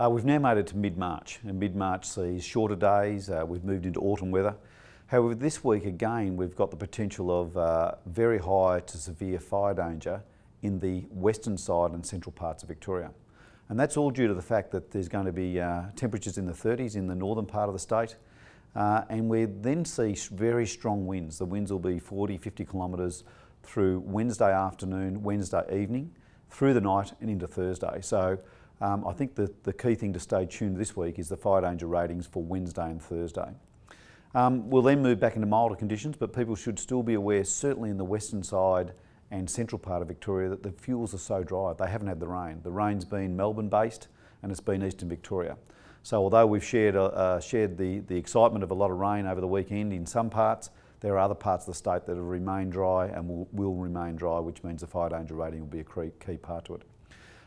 Uh, we've now made it to mid-March and mid-March sees shorter days, uh, we've moved into autumn weather. However, this week again we've got the potential of uh, very high to severe fire danger in the western side and central parts of Victoria. And that's all due to the fact that there's going to be uh, temperatures in the 30s in the northern part of the state. Uh, and we then see very strong winds. The winds will be 40, 50 kilometres through Wednesday afternoon, Wednesday evening, through the night and into Thursday. So um, I think the, key thing to stay tuned this week is the fire danger ratings for Wednesday and Thursday. Um, we'll then move back into milder conditions, but people should still be aware, certainly in the western side and central part of Victoria, that the fuels are so dry. They haven't had the rain. The rain's been Melbourne based and it's been eastern Victoria. So although we've shared, uh, uh, shared the, the excitement of a lot of rain over the weekend in some parts, there are other parts of the state that have remained dry and will, will remain dry, which means the fire danger rating will be a key part to it.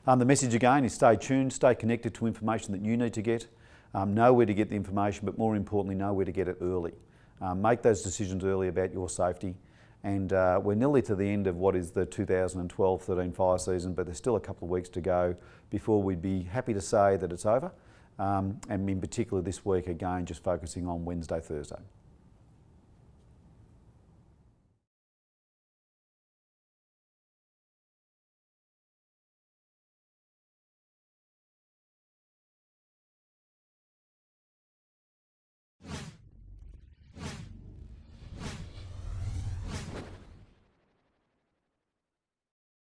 Um, the message again is stay tuned, stay connected to information that you need to get, um, know where to get the information, but more importantly, know where to get it early. Um, make those decisions early about your safety. And uh, we're nearly to the end of what is the 2012-13 fire season, but there's still a couple of weeks to go before we'd be happy to say that it's over. Um, and in particular this week, again, just focusing on Wednesday, Thursday.